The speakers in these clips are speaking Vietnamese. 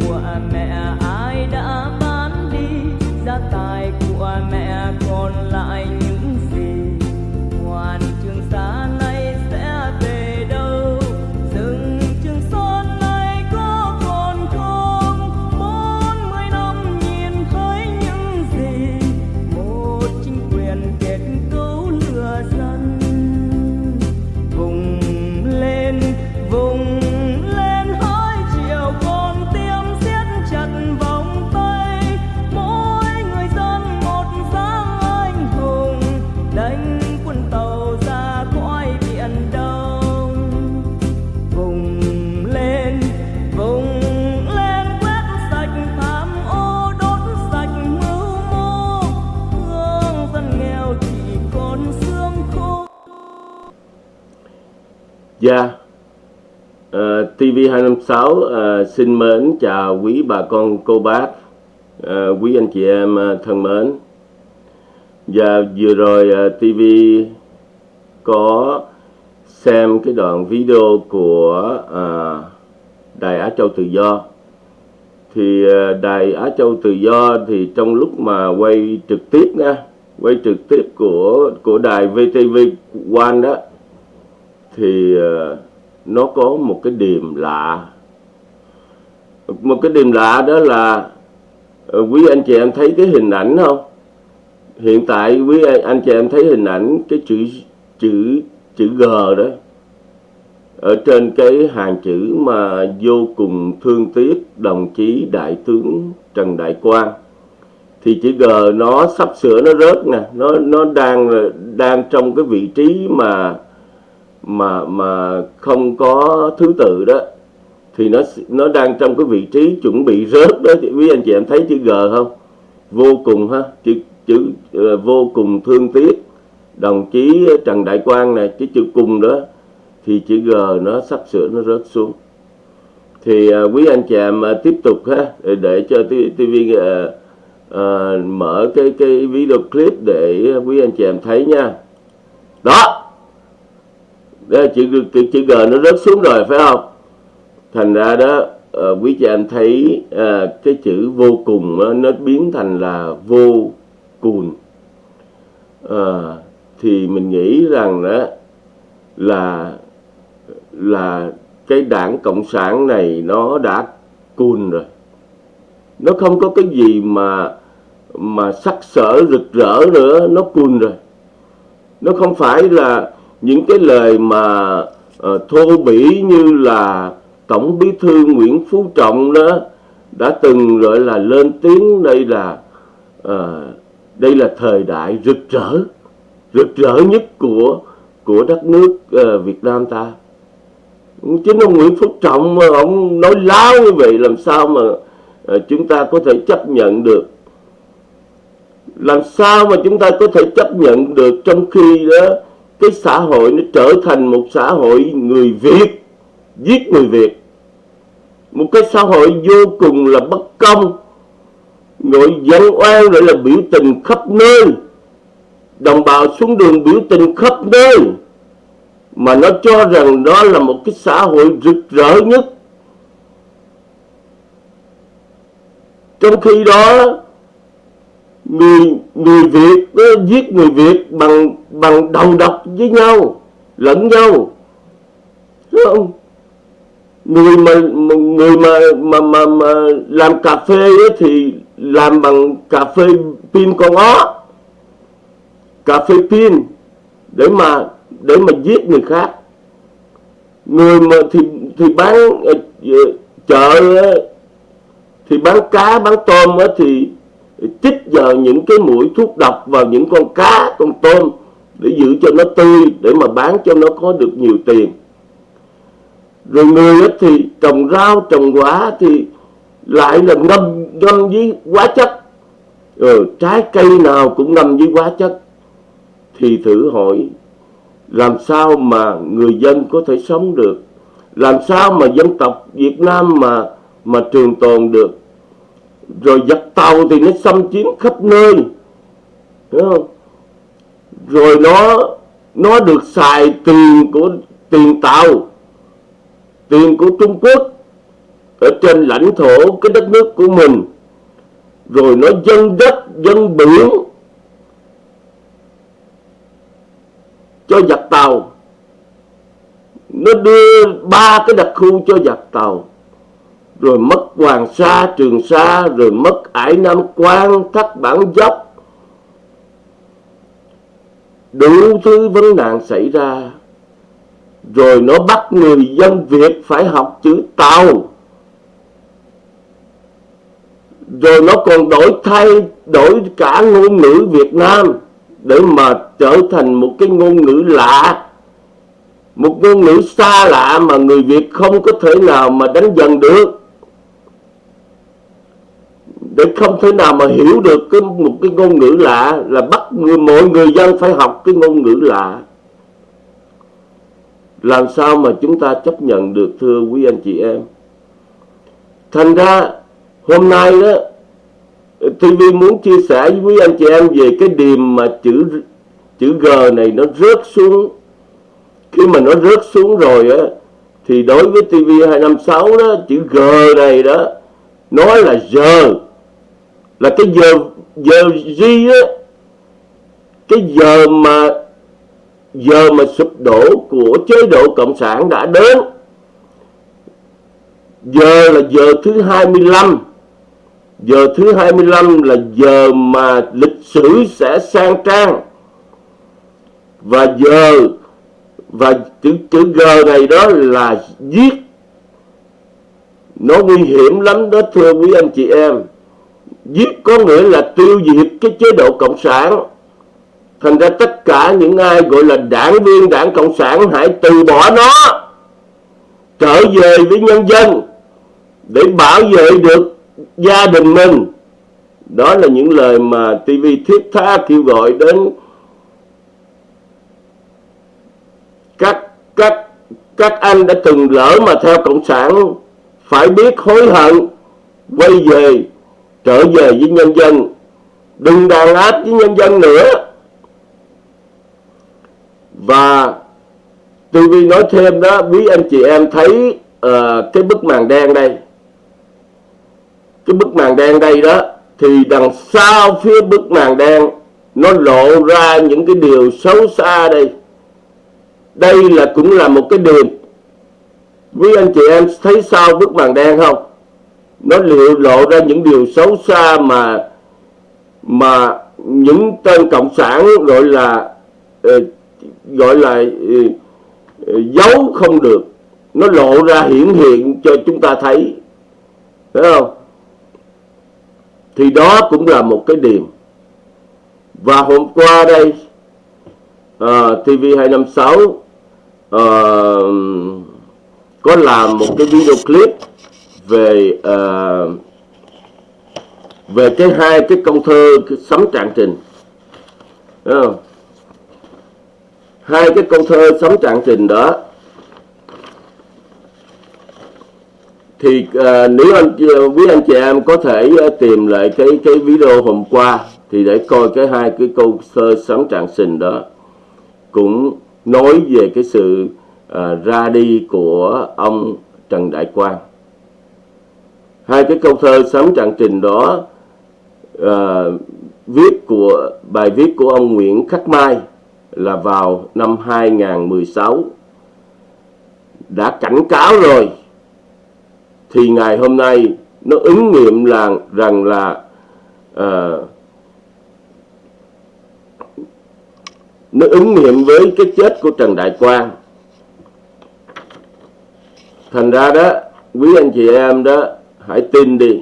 của mẹ ai đã bán đi gia tài của Dạ, uh, TV256 uh, xin mến chào quý bà con cô bác, uh, quý anh chị em uh, thân mến. Và vừa rồi ờ, uh, TV có xem cái đoạn video của uh, Đài Á Châu Tự Do. Thì uh, Đài Á Châu Tự Do thì trong lúc mà quay trực tiếp nha, quay trực tiếp của của đài VTV One đó thì ờ, nó có một cái điểm lạ. Một cái điểm lạ đó là ờ, quý anh chị em thấy cái hình ảnh không? Hiện tại quý anh chị em thấy hình ảnh cái chữ chữ chữ G đó. Ở trên cái hàng chữ mà vô cùng thương tiếc, đồng chí đại tướng Trần Đại Quang. Thì chữ G nó sắp sửa, nó rớt nè, nó nó đang đang trong cái vị trí mà mà mà không có thứ tự đó thì nó nó đang trong cái vị trí chuẩn bị rớt đó. Thì quý anh chị em thấy chữ G không? Vô cùng ha chữ chữ uh, vô cùng thương tiếc. Đồng chí Trần Đại Quang này cái chữ cùng đó thì chữ G nó sắp sửa nó rớt xuống. Thì uh, quý anh chị em uh, tiếp tục ha để, để cho TV uh, uh, mở cái cái video clip để quý anh chị em thấy nha. Đó đó, chữ, chữ, chữ G nó rớt xuống rồi phải không? Thành ra đó ờ, quý chị em thấy ờ, cái chữ vô cùng đó, nó biến thành là vô cùng. Ờ, thì mình nghĩ rằng đó là là cái đảng cộng sản này nó đã cùn rồi. Nó không có cái gì mà mà sắc sỡ rực rỡ nữa nó cùn rồi. Nó không phải là những cái lời mà uh, thô bỉ như là tổng bí thư Nguyễn Phú Trọng đó đã từng gọi là lên tiếng đây là uh, đây là thời đại rực rỡ rực rỡ nhất của của đất nước uh, Việt Nam ta. Chính ông Nguyễn Phú Trọng mà ông nói láo như vậy làm sao mà uh, chúng ta có thể chấp nhận được? Làm sao mà chúng ta có thể chấp nhận được trong khi đó cái xã hội nó trở thành một xã hội người Việt, giết người Việt. Một cái xã hội vô cùng là bất công ngồi dân oan gọi là biểu tình khắp nơi. Đồng bào xuống đường biểu tình khắp nơi. Mà nó cho rằng đó là một cái xã hội rực rỡ nhất. Trong khi đó người người Việt nó giết người Việt bằng bằng đầu độc với nhau lẫn nhau. Đúng không? Người mà người mà mà mà, mà làm cà phê ấy thì làm bằng cà phê pin con ó. Cà phê pin để mà để mà giết người khác. Người mà thì thì bán ờ, chợ thì bán cá bán tôm á thì chích vào những cái mũi thuốc độc vào những con cá con tôm để giữ cho nó tươi để mà bán cho nó có được nhiều tiền. Rồi người thì trồng rau trồng quả thì lại là ngâm ngâm với hóa chất. Ừ, trái cây nào cũng ngâm với hóa chất. Thì thử hỏi làm sao mà người dân có thể sống được? Làm sao mà dân tộc Việt Nam mà mà trường tồn được? Rồi giặc tàu thì nó xâm chiếm khắp nơi. Đúng không? rồi nó nó được xài tiền của, tiền tàu, tiền của Trung Quốc ở trên lãnh thổ cái đất nước của mình. Rồi nó dân đất, dân biển cho giặc tàu. Nó đưa ba cái đặc khu cho giặc tàu rồi mất Hoàng Sa, Trường Sa, rồi mất Ải Nam Quan, Thất Bản Dốc. Đủ thứ vấn nạn xảy ra. Rồi nó bắt người dân Việt phải học chữ Tàu. Rồi nó còn đổi thay, đổi cả ngôn ngữ Việt Nam để mà trở thành một cái ngôn ngữ lạ một ngôn ngữ xa lạ mà người Việt không có thể nào mà đánh dần được để không thể nào mà hiểu được cái một cái ngôn ngữ lạ là bắt người, mọi người dân phải học cái ngôn ngữ lạ. Làm sao mà chúng ta chấp nhận được, thưa quý anh chị em? Thành ra, hôm nay đó TV muốn chia sẻ với quý anh chị em về cái điểm mà chữ chữ G này nó rớt xuống. Khi mà nó rớt xuống rồi á, thì đối với TV 256 đó, chữ G này đó, nói là giờ là cái giờ giờ gì á, cái giờ mà giờ mà sụp đổ của chế độ cộng sản đã đến. Giờ là giờ thứ 25 giờ thứ 25 là giờ mà lịch sử sẽ sang trang. Và giờ, và chữ chữ G này đó là giết nó nguy hiểm lắm đó, thưa quý anh chị em giết có nghĩa là tiêu diệt cái chế độ cộng sản. Thành ra tất cả những ai gọi là đảng viên, đảng cộng sản, hãy từ bỏ nó. Trở về với nhân dân để bảo vệ được gia đình mình. Đó là những lời mà TV thiết tha kêu gọi đến các các các anh đã từng lỡ mà theo cộng sản phải biết hối hận, quay về trở về với nhân dân. Đừng đàn áp với nhân dân nữa. Và tôi nói thêm đó quý anh chị em thấy uh, cái bức màn đen đây. Cái bức màn đen đây đó thì đằng sau phía bức màn đen nó lộ ra những cái điều xấu xa đây. Đây là cũng là một cái điểm. Quý anh chị em thấy sao bức màn đen không? Nó liệu lộ ra những điều xấu xa mà mà những tên cộng sản gọi là ờ, gọi là ờ, ờ, giấu không được. Nó lộ ra hiển hiện cho chúng ta thấy. Phải không? Thì đó cũng là một cái điểm. Và hôm qua đây uh, TV 256 uh, có làm một cái video clip về uh, về cái hai cái câu thơ cái sấm trạng trình không? hai cái câu thơ sấm trạng trình đó thì uh, nếu anh quý anh chị em có thể uh, tìm lại cái cái video hôm qua thì để coi cái hai cái câu thơ sấm trạng trình đó cũng nói về cái sự uh, ra đi của ông Trần Đại Quang hai cái câu thơ sám trạng trình đó uh, viết của bài viết của ông Nguyễn Khắc Mai là vào năm 2016 đã cảnh cáo rồi thì ngày hôm nay nó ứng nghiệm là rằng là uh, nó ứng nghiệm với cái chết của Trần Đại Quang. Thành ra đó quý anh chị em đó hãy tin đi.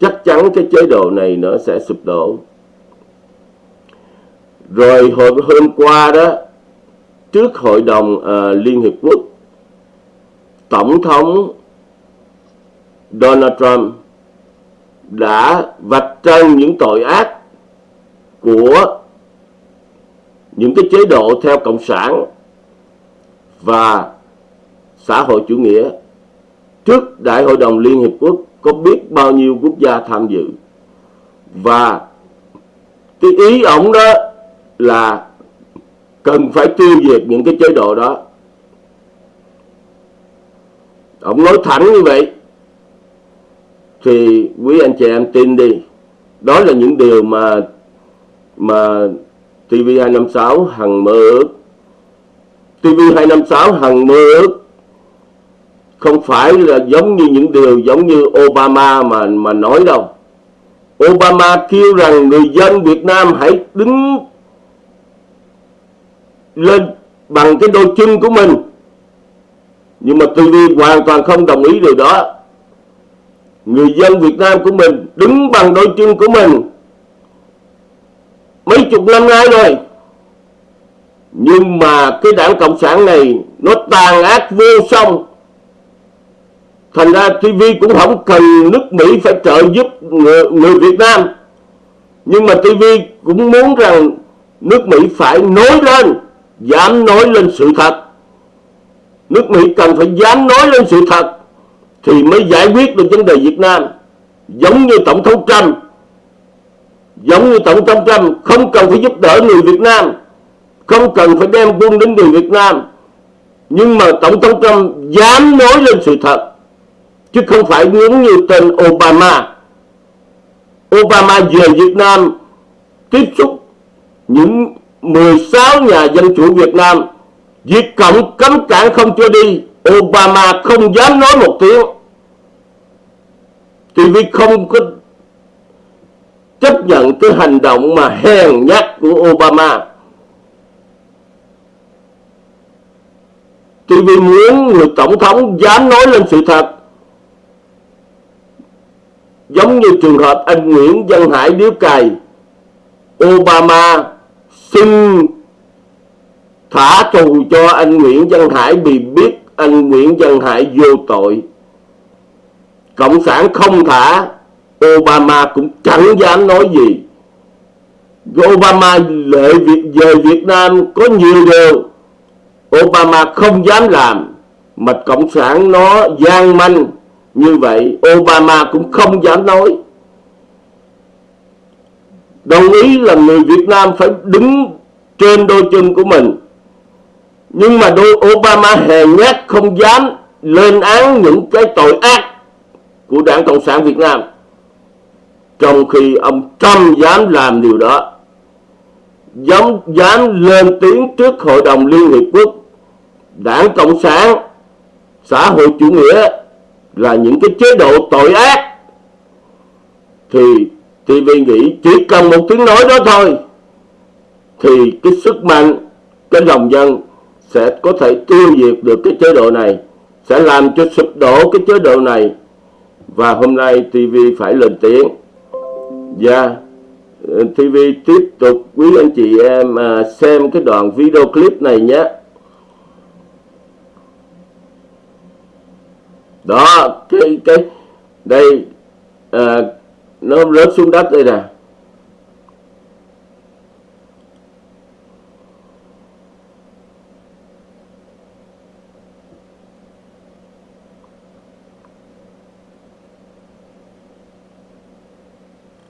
Chắc chắn cái chế độ này nó sẽ sụp đổ. Rồi hồi hôm qua đó trước hội đồng uh, liên hiệp quốc tổng thống Donald Trump đã vạch trần những tội ác của những cái chế độ theo cộng sản và xã hội chủ nghĩa trước Đại hội đồng Liên Hiệp Quốc có biết bao nhiêu quốc gia tham dự. Và cái ý ổng đó là cần phải tiêu diệt những cái chế độ đó. Ông nói thẳng như vậy. Thì quý anh chị em tin đi. Đó là những điều mà mà TV256 hằng mơ ước. TV256 hằng mơ ước không phải là giống như những điều giống như Obama mà mà nói đâu. Obama kêu rằng người dân Việt Nam hãy đứng lên bằng cái đôi chân của mình. Nhưng mà TV hoàn toàn không đồng ý điều đó. Người dân Việt Nam của mình đứng bằng đôi chân của mình. Mấy chục năm nay rồi. Nhưng mà cái đảng Cộng sản này nó tàn ác vô song thành ra TV cũng không cần nước Mỹ phải trợ giúp người, người Việt Nam. Nhưng mà TV cũng muốn rằng nước Mỹ phải nói lên dám nói lên sự thật. Nước Mỹ cần phải dám nói lên sự thật thì mới giải quyết được vấn đề Việt Nam. Giống như Tổng thống Trump giống như Tổng thống Trump không cần phải giúp đỡ người Việt Nam không cần phải đem quân đến người Việt Nam. Nhưng mà Tổng thống Trump dám nói lên sự thật chứ không phải giống như tên Obama. Obama về Việt Nam tiếp xúc những 16 nhà dân chủ Việt Nam. Việt Cộng cấm cản không cho đi, Obama không dám nói một tiếng. Thì vì không có chấp nhận cái hành động mà hèn nhát của Obama. Thì vì muốn người tổng thống dám nói lên sự thật giống như trường hợp anh Nguyễn Văn Hải điếu cày, Obama xin thả tù cho anh Nguyễn Văn Hải vì biết anh Nguyễn Văn Hải vô tội. Cộng sản không thả, Obama cũng chẳng dám nói gì. Obama lệ việc về Việt Nam có nhiều điều Obama không dám làm, mà Cộng sản nó gian manh như vậy Obama cũng không dám nói. Đồng ý là người Việt Nam phải đứng trên đôi chân của mình. Nhưng mà đôi Obama hèn nhát không dám lên án những cái tội ác của đảng Cộng sản Việt Nam. Trong khi ông Trump dám làm điều đó dám, dám lên tiếng trước Hội đồng Liên Hiệp Quốc đảng Cộng sản xã hội chủ nghĩa là những cái chế độ tội ác, thì TV nghĩ chỉ cần một tiếng nói đó thôi, thì cái sức mạnh, cái lòng dân sẽ có thể tiêu diệt được cái chế độ này, sẽ làm cho sụp đổ cái chế độ này và hôm nay TV phải lên tiếng và ừ, yeah. TV tiếp tục quý anh chị em à, xem cái đoạn video clip này nhé đó cái cái đây à, nó rớt xuống đất đây nè.